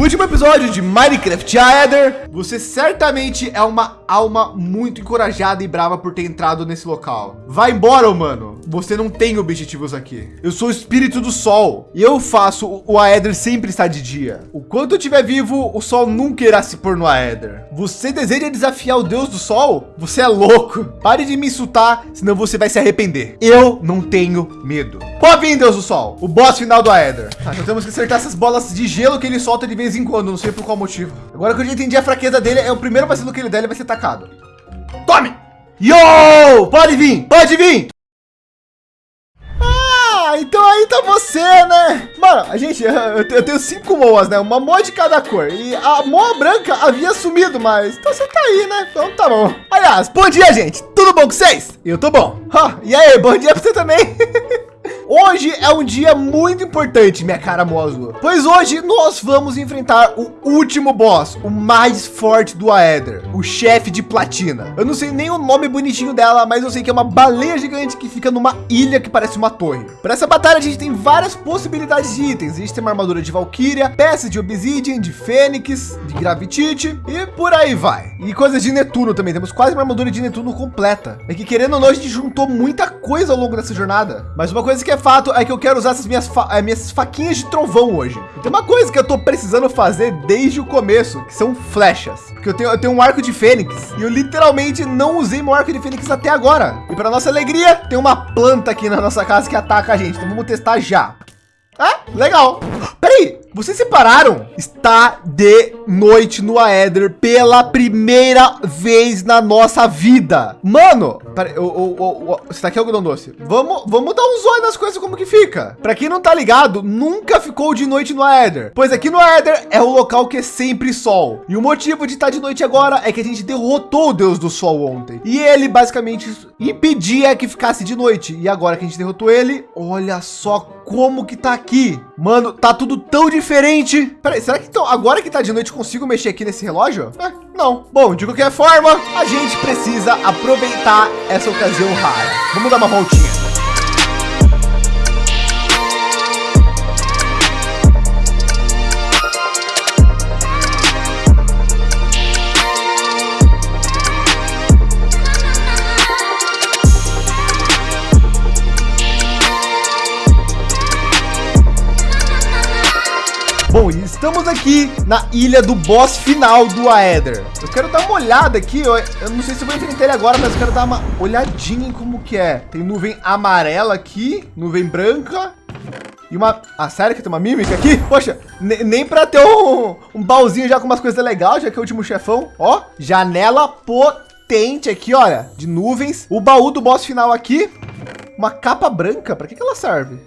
Último episódio de Minecraft Aether. Você certamente é uma alma muito encorajada e brava por ter entrado nesse local. Vai embora, humano. Você não tem objetivos aqui. Eu sou o espírito do sol e eu faço o Aether sempre estar de dia. O quanto eu estiver vivo, o sol nunca irá se pôr no Aether. Você deseja desafiar o deus do sol? Você é louco. Pare de me insultar, senão você vai se arrepender. Eu não tenho medo. Pode vir, deus do sol. O boss final do Aether. Tá, então temos que acertar essas bolas de gelo que ele solta de vez em quando. Não sei por qual motivo. Agora que eu já entendi a fraqueza dele, é o primeiro vacilo que ele der, ele vai ser atacado. Tome! Yo! Pode vir! Pode vir! Ah, então aí tá você, né? Mano, a gente, eu tenho cinco moas, né? Uma moa de cada cor. E a moa branca havia sumido, mas então você tá aí, né? Então tá bom. Aliás, bom dia, gente. Tudo bom com vocês? Eu tô bom. e aí, bom dia pra você também. Hoje é um dia muito importante, minha cara Mosua, pois hoje nós vamos enfrentar o último boss, o mais forte do Aether, o chefe de platina. Eu não sei nem o nome bonitinho dela, mas eu sei que é uma baleia gigante que fica numa ilha que parece uma torre. Para essa batalha a gente tem várias possibilidades de itens. A gente tem uma armadura de Valkyria, peças de Obsidian, de Fênix, de Gravitite e por aí vai. E coisas de Netuno também. Temos quase uma armadura de Netuno completa. É que querendo ou não, a gente juntou muita coisa ao longo dessa jornada. Mas uma coisa que é fato é que eu quero usar essas minhas, fa eh, minhas faquinhas de trovão hoje. Tem uma coisa que eu tô precisando fazer desde o começo, que são flechas. Porque eu tenho, eu tenho um arco de fênix e eu literalmente não usei meu arco de fênix até agora. E para nossa alegria, tem uma planta aqui na nossa casa que ataca a gente. Então vamos testar já. Ah, legal. Vocês separaram? Está de noite no Aether pela primeira vez na nossa vida. Mano, o, você tá aqui algodão doce? Vamos, vamos dar um zóio nas coisas como que fica. Para quem não tá ligado, nunca ficou de noite no Aether. Pois aqui no Aether é o local que é sempre sol. E o motivo de estar tá de noite agora é que a gente derrotou o Deus do Sol ontem. E ele basicamente impedia que ficasse de noite. E agora que a gente derrotou ele, olha só como que tá aqui. Mano, tá tudo tão diferente. Peraí, será que então, agora que tá de noite consigo mexer aqui nesse relógio? É, não. Bom, de qualquer forma, a gente precisa aproveitar essa ocasião rara. Vamos dar uma voltinha. Estamos aqui na ilha do boss final do Aether. Eu quero dar uma olhada aqui, eu, eu não sei se vou enfrentar ele agora, mas eu quero dar uma olhadinha em como que é. Tem nuvem amarela aqui, nuvem branca, e uma... Ah, sério que tem uma mímica aqui? Poxa, nem para ter um, um baúzinho já com umas coisas legais, já que é o último chefão. Ó, janela potente aqui, olha, de nuvens. O baú do boss final aqui. Uma capa branca, para que, que ela serve?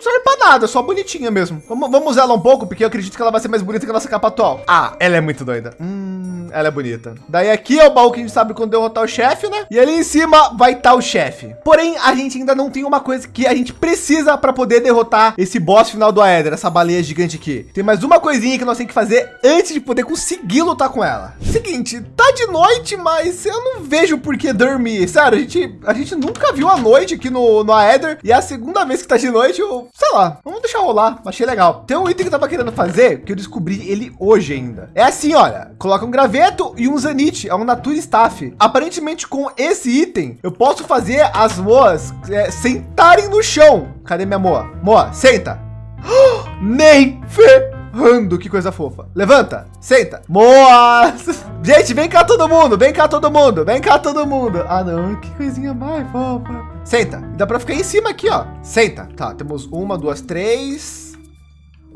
Não serve para nada, só bonitinha mesmo. Vamos, vamos usar ela um pouco, porque eu acredito que ela vai ser mais bonita que a nossa capa atual. Ah, ela é muito doida. Hum, ela é bonita. Daí aqui é o baú que a gente sabe quando derrotar o chefe, né? E ali em cima vai estar tá o chefe. Porém, a gente ainda não tem uma coisa que a gente precisa para poder derrotar esse boss final do Aether, essa baleia gigante aqui. Tem mais uma coisinha que nós temos que fazer antes de poder conseguir lutar com ela. Seguinte, tá de noite, mas eu não vejo por que dormir. Sério, a gente, a gente nunca viu a noite aqui no, no Aether. E é a segunda vez que tá de noite, eu sei lá, vamos deixar rolar. Achei legal. Tem um item que eu tava querendo fazer, que eu descobri ele hoje ainda. É assim, olha, coloca um graveto e um zanite, é um Nature Staff. Aparentemente com esse item, eu posso fazer as moas é, sentarem no chão. Cadê minha moa? Moa, senta. Nem ferrando, que coisa fofa. Levanta, senta. Moas. Gente, vem cá todo mundo, vem cá todo mundo, vem cá todo mundo. Ah não, que coisinha mais fofa. Senta. Dá para ficar em cima aqui, ó. Senta. Tá, temos uma, duas, três,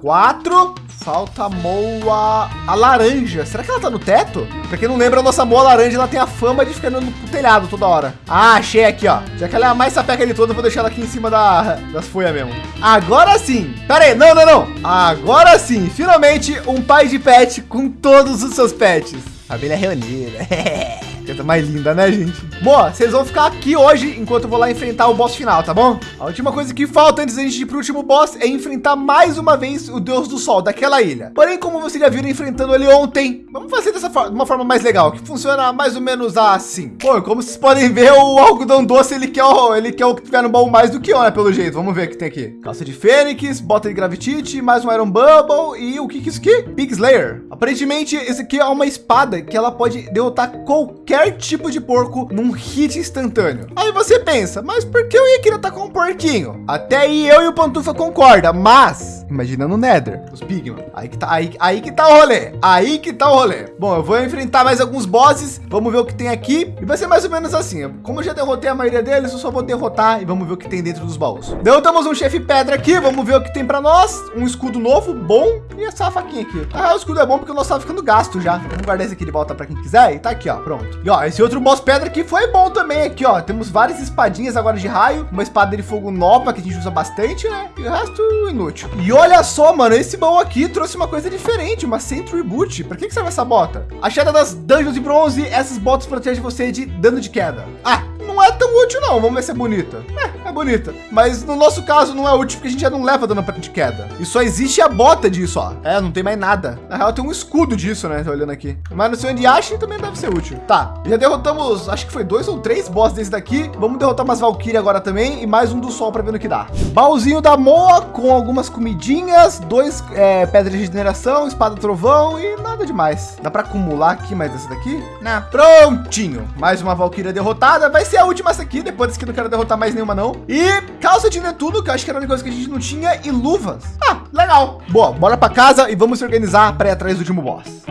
quatro. Falta a moa, a laranja. Será que ela tá no teto? Para quem não lembra, a nossa moa laranja, ela tem a fama de ficar no telhado toda hora. Ah, achei aqui, ó. Já que ela é a mais sapeca de todas, eu vou deixar ela aqui em cima da, das folhas mesmo. Agora sim. Pera aí, não, não, não. Agora sim, finalmente um pai de pet com todos os seus pets. Família reunida. Coisa mais linda, né, gente? Boa, vocês vão ficar aqui hoje enquanto eu vou lá enfrentar o boss final, tá bom? A última coisa que falta antes da gente ir pro último boss é enfrentar mais uma vez o Deus do Sol daquela ilha. Porém, como vocês já viram enfrentando ele ontem, vamos fazer dessa forma, de uma forma mais legal, que funciona mais ou menos assim. Pô, como vocês podem ver, o algodão doce, ele quer o, ele quer o que tiver no baú mais do que eu, né, pelo jeito. Vamos ver o que tem aqui. Calça de Fênix, bota de Gravitite, mais um Iron Bubble e o que que é isso aqui? Big Slayer. Aparentemente, esse aqui é uma espada que ela pode derrotar qualquer tipo de porco num hit instantâneo. Aí você pensa, mas por que eu ia querer com um porquinho? Até aí eu e o Pantufa concorda, mas imagina no Nether, os Pigman. Aí que tá, aí, aí que tá o rolê. Aí que tá o rolê. Bom, eu vou enfrentar mais alguns bosses. Vamos ver o que tem aqui. E vai ser mais ou menos assim. Como eu já derrotei a maioria deles, eu só vou derrotar e vamos ver o que tem dentro dos baús. Derrotamos um chefe pedra aqui. Vamos ver o que tem para nós. Um escudo novo, bom. E essa faquinha aqui. Ah, o escudo é bom porque o nosso tá ficando gasto já. Vamos guardar esse aqui de volta para quem quiser. E tá aqui, ó. Pronto. E ó, esse outro boss pedra aqui foi bom também aqui, ó. Temos várias espadinhas agora de raio. Uma espada de fogo nova que a gente usa bastante, né? E o resto inútil. E olha só, mano. Esse baú aqui trouxe uma coisa diferente. Uma Sentry Boot. Para que, que serve essa bota? A chegada das dungeons de bronze. Essas botas protegem você de dano de queda. Ah, é tão útil não. Vamos ver se é bonita. É, é bonita. Mas no nosso caso não é útil porque a gente já não leva dano de queda. E só existe a bota disso, ó. É, não tem mais nada. Na real tem um escudo disso, né? Tô olhando aqui. Mas no seu Endiashi também deve ser útil. Tá, já derrotamos, acho que foi dois ou três boss desse daqui. Vamos derrotar umas Valkyrie agora também e mais um do sol para ver no que dá. Baúzinho da Moa com algumas comidinhas, dois é, pedras de regeneração, espada trovão e nada demais. Dá para acumular aqui mais dessa daqui? Não. Prontinho. Mais uma Valkyria derrotada. Vai ser a última essa aqui. Depois que não quero derrotar mais nenhuma não. E calça de Netuno, que eu acho que era a única coisa que a gente não tinha. E luvas. Ah, legal. Boa, bora para casa e vamos se organizar para ir atrás do último boss.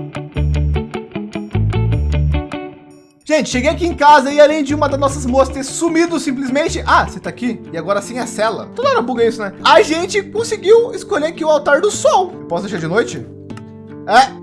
Gente, cheguei aqui em casa e além de uma das nossas moças ter sumido simplesmente, ah, você tá aqui e agora sim é cela. Toda hora buga isso, né? A gente conseguiu escolher aqui o altar do sol. Posso deixar de noite? É,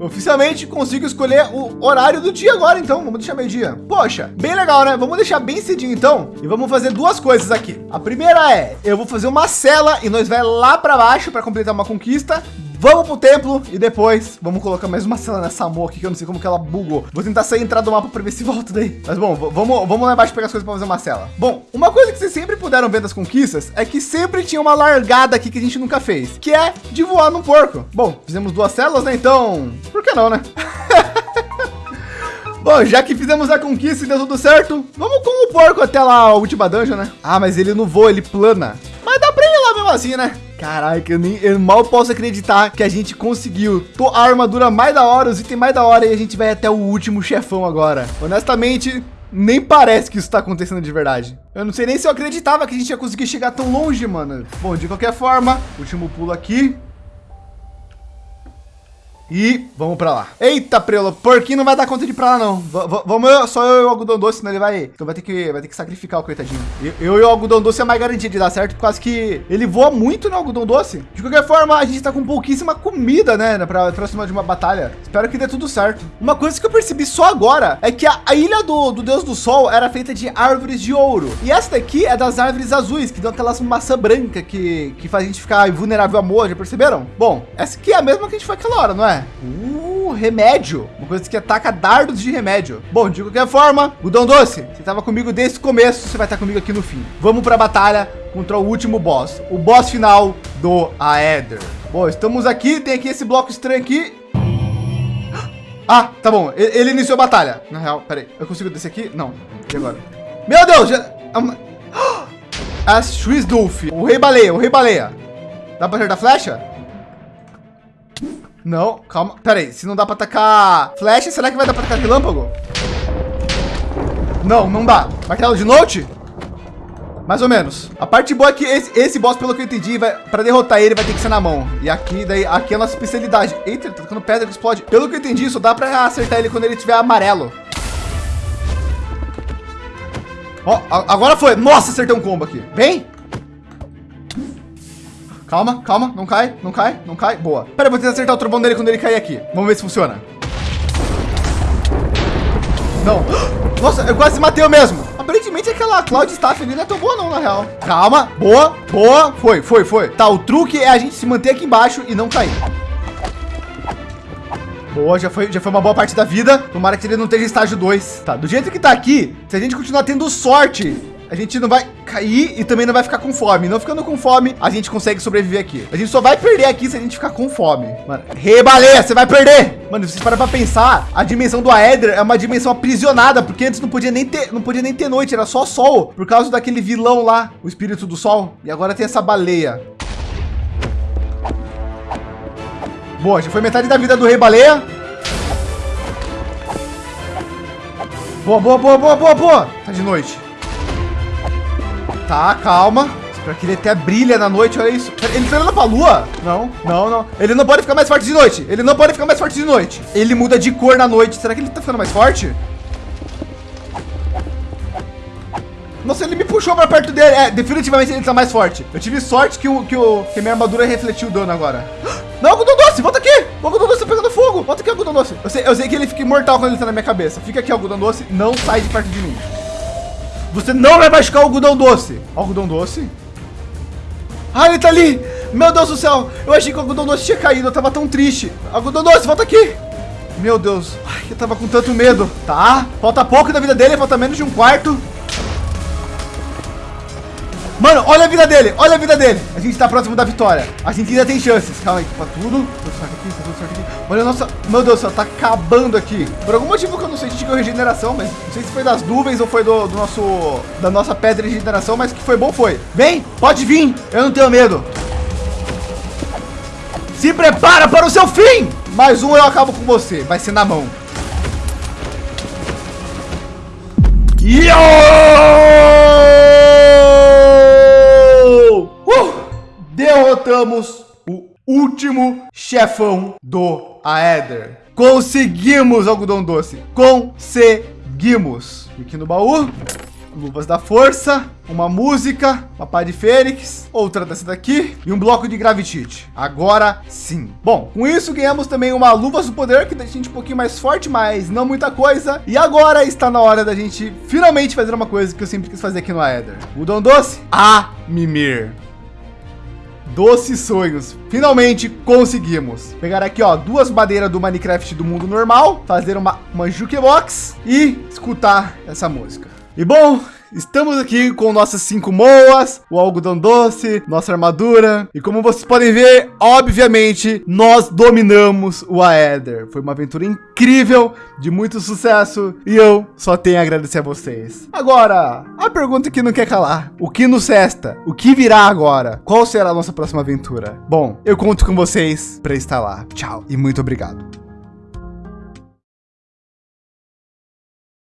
Oficialmente consigo escolher o horário do dia agora, então vamos deixar meio dia. Poxa, bem legal, né? Vamos deixar bem cedinho então e vamos fazer duas coisas aqui. A primeira é eu vou fazer uma cela e nós vai lá para baixo para completar uma conquista. Vamos pro templo e depois vamos colocar mais uma cela nessa amor aqui que eu não sei como que ela bugou. Vou tentar sair e entrar do mapa para ver se volta daí. Mas bom, vamos, vamos lá embaixo pegar as coisas para fazer uma cela. Bom, uma coisa que vocês sempre puderam ver das conquistas é que sempre tinha uma largada aqui que a gente nunca fez, que é de voar num porco. Bom, fizemos duas celas, né? Então, por que não, né? Bom, já que fizemos a conquista e deu tudo certo, vamos com o porco até lá a última dungeon, né? Ah, mas ele não voa, ele plana. Mas dá para ir lá mesmo assim, né? Caraca, eu, nem, eu mal posso acreditar que a gente conseguiu a armadura mais da hora, os itens mais da hora e a gente vai até o último chefão agora. Honestamente, nem parece que isso está acontecendo de verdade. Eu não sei nem se eu acreditava que a gente ia conseguir chegar tão longe, mano. Bom, de qualquer forma, último pulo aqui. E vamos para lá. Eita, Prelo, porquinho não vai dar conta de ir para lá, não. V vamos só eu e o algodão doce, senão ele vai. Então vai ter que, vai ter que sacrificar o coitadinho. Eu, eu e o algodão doce é mais garantia de dar certo, por causa que ele voa muito no algodão doce. De qualquer forma, a gente está com pouquíssima comida, né, para próxima de uma batalha. Espero que dê tudo certo. Uma coisa que eu percebi só agora é que a, a ilha do, do Deus do Sol era feita de árvores de ouro. E essa daqui é das árvores azuis, que dão aquelas maçã branca que, que faz a gente ficar vulnerável a amor, já perceberam? Bom, essa aqui é a mesma que a gente foi aquela hora, não é? Uh, remédio. Uma coisa que ataca dardos de remédio. Bom, de qualquer forma, Gudão Doce, você estava comigo desde o começo, você vai estar comigo aqui no fim. Vamos para a batalha contra o último boss. O boss final do Aether. Bom, estamos aqui, tem aqui esse bloco estranho aqui. Ah, tá bom. Ele, ele iniciou a batalha. Na real, peraí. Eu consigo descer aqui? Não. E agora? Meu Deus! Já... A Shrizdulf. O Rei Baleia, o Rei Baleia. Dá pra acertar flecha? Não, calma. Pera aí, se não dá para atacar flecha, será que vai dar para atacar relâmpago? Não, não dá. Martelo de note? Mais ou menos. A parte boa é que esse, esse boss, pelo que eu entendi, para derrotar ele vai ter que ser na mão. E aqui, daí, aqui é a nossa especialidade. Eita, tá tocando pedra que explode. Pelo que eu entendi, isso dá para acertar ele quando ele tiver amarelo. Ó, agora foi. Nossa, acertei um combo aqui. Vem. Calma, calma, não cai, não cai, não cai. Boa. Pera, eu vou tentar acertar o trovão dele quando ele cair aqui. Vamos ver se funciona. Não. Nossa, eu quase matei eu mesmo. Aparentemente aquela Cloud Staff ali não é tão boa não, na real. Calma, boa, boa. Foi, foi, foi. Tá, o truque é a gente se manter aqui embaixo e não cair. Boa, já foi, já foi uma boa parte da vida. Tomara que ele não esteja estágio 2. Tá, do jeito que tá aqui, se a gente continuar tendo sorte, a gente não vai cair e também não vai ficar com fome. Não ficando com fome, a gente consegue sobreviver aqui. A gente só vai perder aqui se a gente ficar com fome. Mano, rebaleia, você vai perder. Mano, se vocês param para pensar, a dimensão do Aether é uma dimensão aprisionada, porque antes não podia nem ter, não podia nem ter noite, era só sol, por causa daquele vilão lá, o espírito do sol. E agora tem essa baleia. Boa, já foi metade da vida do rei baleia. Boa, boa, boa, boa, boa, boa. Tá de noite. Tá, calma. Espero que ele até brilha na noite, olha isso. Ele tá olhando pra lua? Não, não, não. Ele não pode ficar mais forte de noite. Ele não pode ficar mais forte de noite. Ele muda de cor na noite. Será que ele tá ficando mais forte? Nossa, ele me puxou para perto dele. É, definitivamente ele tá mais forte. Eu tive sorte que, o, que, o, que minha armadura refletiu o dano agora. Não, algodão doce, volta aqui. O algodão doce tá pegando fogo. Volta aqui, algodão doce. Eu sei, eu sei que ele fica imortal quando ele tá na minha cabeça. Fica aqui, algodão doce. Não sai de perto de mim. Você não vai machucar o algodão doce. Algodão doce? Ah, ele tá ali. Meu Deus do céu. Eu achei que o algodão doce tinha caído. Eu tava tão triste. Algodão doce, volta aqui. Meu Deus. Ai, eu tava com tanto medo. Tá. Falta pouco da vida dele. Falta menos de um quarto. Mano, olha a vida dele, olha a vida dele. A gente tá próximo da vitória. A gente ainda tem chances. Calma aí, tá tudo. Aqui, tá. Olha, nossa, meu Deus do céu, tá acabando aqui. Por algum motivo que eu não sei, a gente ganhou regeneração, mas não sei se foi das nuvens ou foi do, do nosso, da nossa pedra de regeneração, mas que foi bom foi. Vem, pode vir, eu não tenho medo. Se prepara para o seu fim. Mais um eu acabo com você, vai ser na mão. Yo! Derrotamos o último chefão do Aether. Conseguimos, algodão doce. Conseguimos. Aqui no baú, luvas da força, uma música, uma pá de fênix, outra dessa daqui e um bloco de gravitite. Agora sim. Bom, com isso ganhamos também uma luva do poder que deixa a gente um pouquinho mais forte, mas não muita coisa. E agora está na hora da gente finalmente fazer uma coisa que eu sempre quis fazer aqui no Aether. O Dom Doce, a mimir. Doces sonhos. Finalmente conseguimos. Pegar aqui, ó, duas madeiras do Minecraft do mundo normal, fazer uma, uma jukebox e escutar essa música. E bom, Estamos aqui com nossas cinco moas, o algodão doce, nossa armadura. E como vocês podem ver, obviamente, nós dominamos o Aether. Foi uma aventura incrível, de muito sucesso. E eu só tenho a agradecer a vocês. Agora, a pergunta que não quer calar. O que nos resta? O que virá agora? Qual será a nossa próxima aventura? Bom, eu conto com vocês para estar lá. Tchau e muito obrigado.